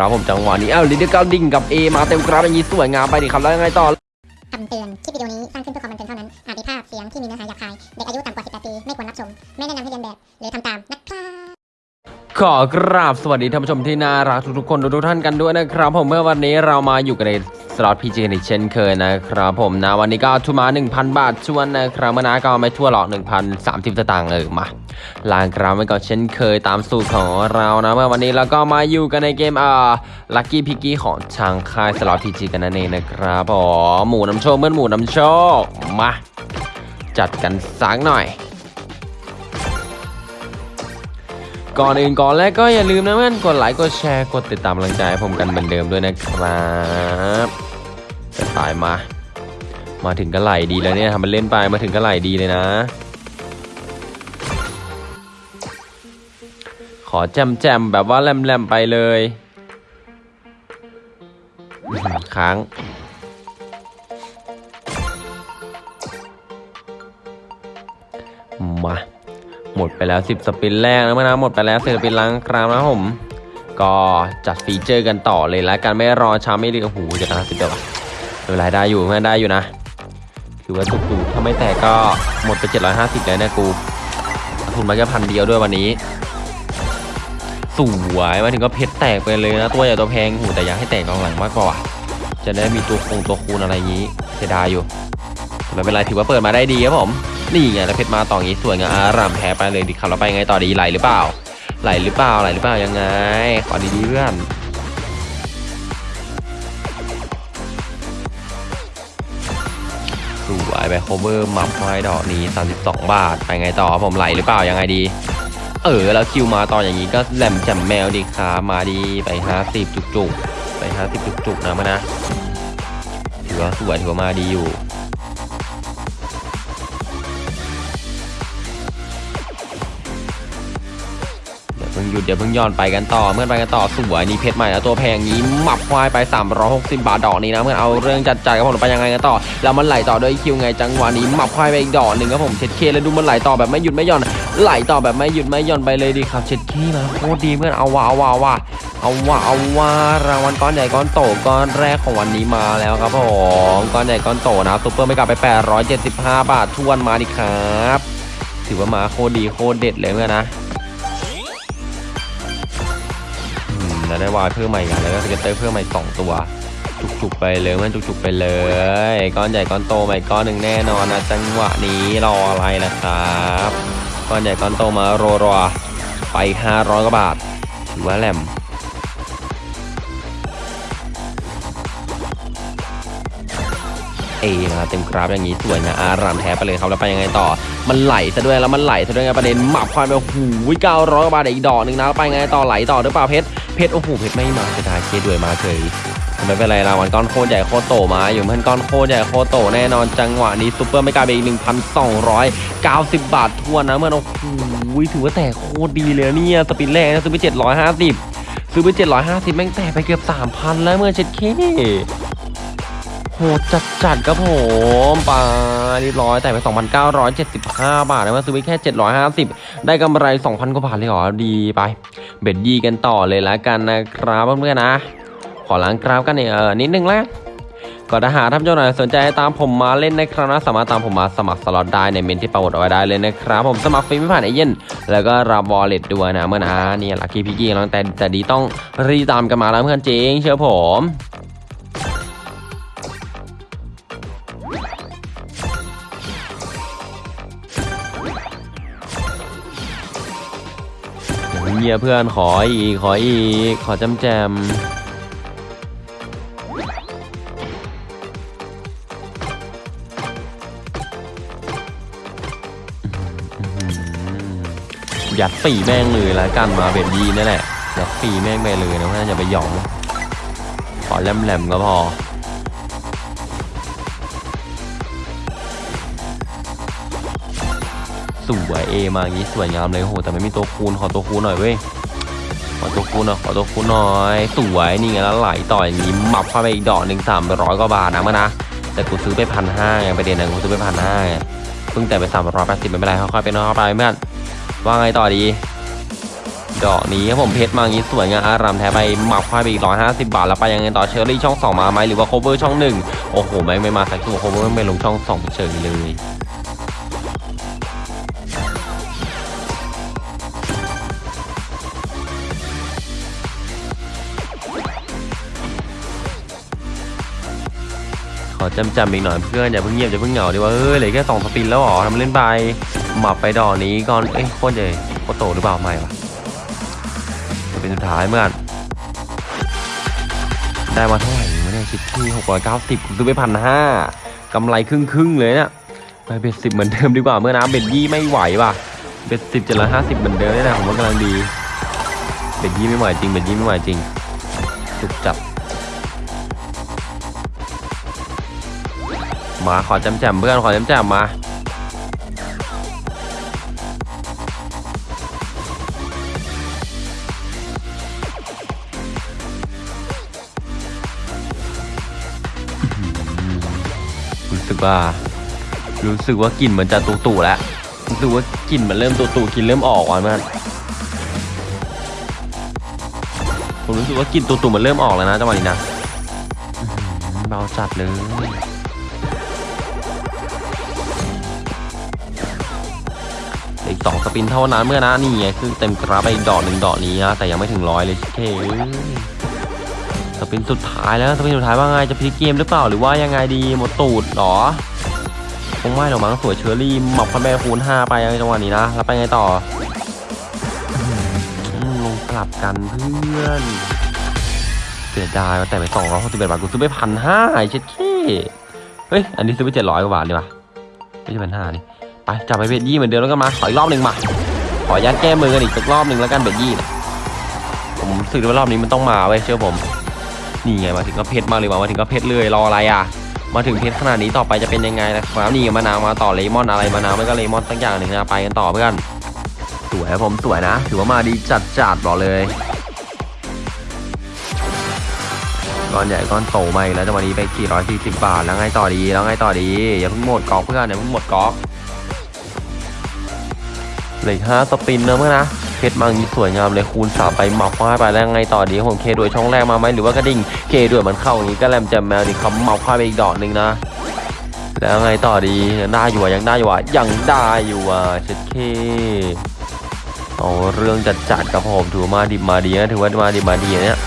ครับผมจังหวะนี้เอ้าลิเดอร์กาดิ่งกับ A มาเต็มกราฟอย่างนี้สวยงามไปดิครับแล้วยังไงต่อคำเตือน คลิปวิดีโอนี้สร้างขึ้นเพื่อความบันเทิงเท่านั้น อาจมีภาพเสียงที่มีเนื้อหาหยาบคาย เด็กอายุต่ำกว่า 18 ปี ไม่ควรรับชม ไม่แนะนำให้เลียนแบบ หรือทำตาม นะครับขอกราบสวัสดีท่านผู้ชมที่น่ารักทุกๆคนทุกๆท่านกันด้วยนะครับ ผมเมื่อวันนี้เรามาอยู่กันใน สล็อต PG กันอีกเช่นเคยนะครับผมนะวันนี้ก็เอาทุนมา 1,000 บาทถ้วนนะครับเพื่อนนะก็ไม่ถ้วนหรอก 1,030สตางค์เออมาลางกราวไว้ก่อนเช่นเคยตามสูตรของเรานะเมื่อวันนี้เราก็มาอยู่กันในเกมอ่าลัคกี้พิกกี้ของทางค่ายสล็อตพีจีกันนั่นเองนะครับผมหมูน้ำโชคเมื่อหมูน้ำโชคมาจัดกันสักหน่อยก่อนอื่นก่อนแรกก็อย่าลืมนะเพื่อนกดไลค์กดแชร์กดติดตามกำลังใจให้ผมกันเหมือนเดิมด้วยนะครับ ตายมา มาถึงก็ไหลดีแล้วเนี่ยทำมันเล่นไปมาถึงก็ไหลดีเลยนะ ขอแจมแจมแบบว่าแลมแลมไปเลยค้างมาหมดไปแล้ว 10 สปินแรกนะเมื่อนะหมดไปแล้ว10สปินล้างครามนะผม ก็จัดฟีเจอร์กันต่อเลยแล้วกันไม่รอช้าไม่รีบโอ้โหจะนะสิบเดียวอะไม่ เป็นไรได้อยู่เพื่อนได้อยู่นะถือว่าถูกถูกถ้าไม่แตกก็หมดไป 750แล้วเนะกูทุนมาแค่พันเดียวด้วยวันนี้สวยมาถึงก็เพชรแตกไปเลยนะตัวใหญ่ตัวแพงหูแต่อยากให้แตกกองหลังมากกว่า จะได้มีตัวคงตัวคูณอะไรงนี้เสียดายอยู่ไม่เป็นไรถือว่าเปิดมาได้ดีครับผมนี่ไงแล้วเพชรมาต่ออย่างนี้สวยงามอารามแพ้ไปเลยดิครับเราไปไงต่อดีไหลหรือเปล่า ไหลหรือเปล่าไหลหรือเปล่ายังไงขอดีๆเพื่อน สวยไปโคเวอร์มัฟไม้ดอกนี้ 32 บาท ไปไงต่อผมไหลหรือเปล่ายังไงดี เออ แล้วคิวมาตอนอย่างนี้ก็แหลมแจ่มแมวดีครับมาดีไป 50 จุกๆ ไป 50 จุกๆนะมานะถือว่าสวยถือว่ามาดีอยู่ พิ่งหยุดเดี๋ยวเพิ่งย้อนไปกันต่อเมื่อไปกันต่อสวยนี่เพชรใหม่แล้วตัวแพงนี้หมับควายไป 360 บาทดอกนี้นะเมื่อเอาเรื่องจัดจ่ายกับผมไปยังไงกันต่อแล้วมันไหลต่อด้วยคิวไงจังหวะนี้หมับควายไปอีกดอกหนึ่งครับผมเช็ดเคแล้วดูมันไหลต่อแบบไม่หยุดไม่หย่อน ไหลต่อแบบไม่หยุดไม่หย่อนไปเลยดีครับเช็ดเคมาโคตรดีเพื่อนเอาว่าเอาว่าเอาว่าเอาว่าเอาว่ารางวัลก้อนใหญ่ก้อนโตก้อนแรกของวันนี้มาแล้วครับผมก้อนใหญ่ก้อนโตนะซุปเปอร์ไม่กลับไป 875 บาททวนมาดิครับ ถือว่ามาโคตรดีโคตรเด็ดเลยเพื่อน นะได้วายเพิ่มใหม่กันแล้วก็สเก็ตเตอร์เพิ่มใหม่สองตัว จุกๆไปเลยมันจุกๆไปเลยก้อนใหญ่ก้อนโตใหม่ก้อนหนึ่งแน่นอนนะจังหวะนี้รออะไรนะครับก้อนใหญ่ก้อนโตมาโรรอไป500กว่าบาทถือว่าแหลมเอมาเต็มกราฟอย่างนี้สวยนะอารามแท้ไปเลยครับแล้วไปยังไงต่อ มันไหลซะด้วยแล้วมันไหลซะด้วยไงประเด็นหมับควายไปโอ้โหเก้าร้อยบาทอีกดอกหนึ่งนะแล้วไปไงต่อไหลต่อหรือเปล่าเพชร เพชรโอ้โหเพชรไม่มาเสียดายเคด้วยมาเฉยไม่เป็นไรรางวัลก้อนโคตรใหญ่โคตรโตมาอยู่เพื่อนก้อนโคตรใหญ่โคตรโตแน่นอนจังหวะนี้ซูเปอร์ไม่กลายเปอีก1,290บาททวนนะเมื่อโอ้โหถือว่าแต่โคตรดีเลยเนี่ยสปินแรกนะซื้อไปเจ็ดร้อยห้าสิบซื้อไปเจ็ดร้อยห้าสิบแม่งแต่ไปเกือบสามพันแล้วเมื่อเช็ดเค โหจัดจัดครับผมไปเรียบร้อยแตกไป 2,975 บาทนะมาซื้อไปแค่ 750 ได้กำไร 2,000 กว่าบาทเลยเหรอ ดีไป bet ยี่กันต่อเลยล้วกันนะครับเพื่อนๆนะ ขอล้างกราฟกันเนี่ยเออนิดนึงแล้วก็ถ้าหากท่านผู้ชมไหนสนใจตามผมมาเล่นนะครับนะสามารถตามผมมาสมัครสล็อตได้ใน comment ที่ปักหมุดเอาไว้ได้เลยนะครับ ผมสมัครฟรีไม่ผ่านเอเย่นแล้วก็รับ wallet ด้วยนะเพื่อนนะเนี่ย Lucky Piggy แล้วแตกแตกดีต้องรีบตามกันมาแล้วเพื่อนจริงเชื่อผม เียเพื่อนขออีก ขออีก ขอจำแจมยัดปีแม่งเลยแล้วกันมาเบ็ดดีนี่นแหละยัดปีแม่งไปเลยนะเพื่อนอย่าไปหยอง ขอแหลมๆก็พอ สวย A มาอย่างนี้สวยงามเลยโหแต่ไม่มีตัวคูณขอตัวคูณหน่อยเว้ยขอตัวคูณหน่อยขอตัวคูณหน่อยสวยนี่ไงแล้วไหลต่ออย่างนี้หมับเข้าไปอีกดอกหนึ่งสามร้อยกว่าบาทนะเพื่อนนะแต่กูซื้อไปพันห้าไงประเด็นนะกูซื้อไปพันห้าเพิ่งแตกไปสามร้อยแปดสิบไม่เป็นไรค่อยๆเป็นค่อยไปเพื่อนว่าไงต่อดีดอกนี้ครับผมเพชรมาอย่างนี้สวยงามอารามแท้ไปหมับควายไปอีก150บาทแล้วไปยังไงต่อ cherry ช่อง2มาไหมหรือว่า clover ช่อง1โอ้โหไม่ไม่มาสักตัว clover ไม่ลงช่อง2เฉยเลย จำจำๆอีกหน่อยเพื่อนอย่าเพิ่งเงียบอย่าเพิ่งเหงาดีว่าเฮ้ยเหลือแค่สอง spin แล้วหรอทำเล่นไปหมับไปดอกนี้ก่อนเอ้ยโคตรใหญ่โคตรโตหรือเปล่าไม่วะ spin สุดท้ายเพื่อนได้มาเท่าไหร่วะเนี่ยคิดที่หกร้อยเก้าสิบซื้อไปพันห้ากำไรครึ่งครึ่งๆเลยเนี่ยไป bet สิบเหมือนเดิมดีกว่าเพื่อนนะ bet ยี่ไม่ไหวว่ะ bet สิบเจ็ดร้อยห้าสิบเหมือนเดิมนี่ยนะผมว่ากำลังดี bet ยี่ไม่ไหวจริง bet ยี่ไม่ไหวจริงสุกจับ มา ขอแจำแจมเพื่อน ขอแจำแจมมา รู้สึกว่า รู้สึกว่ากลิ่นมันจะตุ่ๆแล้ว รู้สึกว่ากลิ่นมันเริ่มตุ่ๆกลิ่นเริ่มออกว่ะมันผมรู้สึกว่ากลิ่นตุ่ๆมันเริ่มออกแล้วนะจังหวะนี้นะเบาจัดเลย อีกสองสปินเท่านั้นเมื่อนะนี่ไงคือเต็มกราฟไปดอกหนึ่งดอกนี้นะแต่ยังไม่ถึงร้อยเลยเคสปินสุดท้ายแล้วสปินสุดท้ายว่าไงจะพลิกเกมหรือเปล่าหรือว่ายังไงดีหมดตูดหรอคงไม่หรอกมั้งสวยเชอรี่หมอบพันแม่คูณห้าไปในจังหวะนี้นะแล้วไปไงต่อลงกลับกันเพื่อนเสียดายว่าแต่ไปสองร้อยหกสิบเอ็ดบาทกูซื้อไปพันห้าเช็ดเคเฮ้ยอันนี้ซื้อไปเจ็ดร้อยกว่าบาทดีว่ะไม่ใช่พันห้านี่ ไปจับไปเบ็ดยี่เหมือนเดิมแล้วก็มาขออีกรอบหนึ่งมา ขอยัดแก้มือกันอีกสักรอบหนึ่งแล้วกันเบ็ดยี่นี่ยผมรู้สึกว่ารอบนี้มันต้องมาเว้ยเชื่อผม นี่ไงมาถึงก็เพชรมาเลยว่ะมาถึงก็เพชรเลยรออะไรอะ มาถึงเพชรขนาดนี้ต่อไปจะเป็นยังไงนะครับนี่มะนาวมาต่อเลมอนอะไรมะนาวไม่ก็เลมอนสักอย่างหนึ่งนะไปกันต่อเพื่อนสวยผมสวยนะ ถือว่ามาดีจัดจัดบอกเลยก้อนใหญ่ก้อนโตมาอีกแล้วจังหวะนี้ไป440บาทแล้วไงต่อดีแล้วไงต่อดีอย่าเพิ่งหมดกอกเพื่อนอย่าเพิ่งหมดกอก เลยห้าสปินนะเมื่อนะเพชรมังนี้สวยงามเลยคูณสาไปหมับควายไปแล้วไงต่อดีผมเคด้วยช่องแรกมาไหมหรือว่ากระดิ่งเคด้วยมันเข้าอย่างนี้ก็แลมแจมแมวนี่เขาหมับควายไปอีกดอกหนึ่งนะแล้วไงต่อดียังได้อยู่อะยังได้อยู่อะยังได้อยู่อะเช็ดเคเอาเรื่องจัดจัดครับผมถือว่ามาดิบมาดีนะถือว่ามาดิบมาดีเนี่ย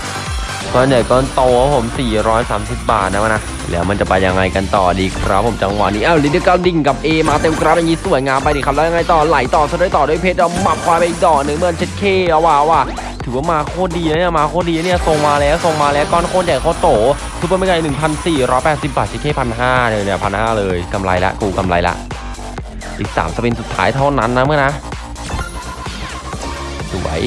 ก้อนใหญ่ก้อนโตครับผม 430 บาทนะวะนะ แล้วมันจะไปยังไงกันต่อดีครับผมจังหวะนี้ เอ้าลิเดอร์กาดิ่งกับ A มาเต็มกราฟอย่างนี้สวยงามไปดิครับ แล้วยังไงต่อไหลต่อซะด้วยต่อด้วยเพชรเอาหมับควายไปอีกดอกหนึ่งเพื่อนเช็ดเข้เอาว่ะเอาว่ะถือว่ามาโคตรดีนะเนี่ยมาโคตรดีเนี่ยทรงมาแล้วทรงมาแล้วก้อนโคตรใหญ่โคตรโต super mega หนึ่งพันสี่ร้อยแปดสิบบาทเช็ดเข้พันห้าเลยเนี่ยพันห้าเลยกำไรละกูกำไรละอีกสามสปินสุดท้ายเท่านั้นนะเมื่อนะสวย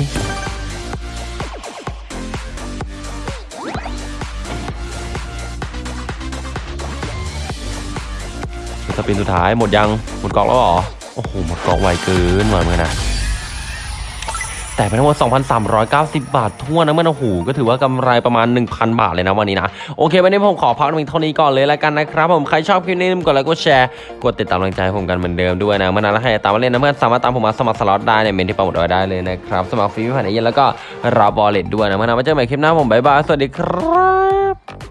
สปินสุดท้ายหมดยัง หมดกล่องแล้วหรอ โอ้โห หมดกล่องไวเกินมาเมื่อนะแต่เป็นทั้งหมด2,390 บาททั่วนะเมื่อนะโอ้โหก็ถือว่ากำไรประมาณ 1,000 บาทเลยนะวันนี้นะ โอเค วันนี้ผมขอพักเพียงเท่านี้ก่อนเลยแล้วกันนะครับ ผมใครชอบคลิปนี้อย่าลืมกดไลค์กดแชร์ กดติดตามกำลังใจผมกันเหมือนเดิมด้วยนะเพื่อนนะแล้วใครตามมาเล่นนะเพื่อนสามารถตามผมมาสมัครสล็อตได้ใน comment ที่ปักหมุดไว้ได้เลยนะครับสมัครฟรีไม่ผ่านไอเย็นแล้วก็รับ wallet ด้วยนะเพื่อนนะมาเจอกันใหม่คลิปหน้าผม bye bye สวัสดีครับ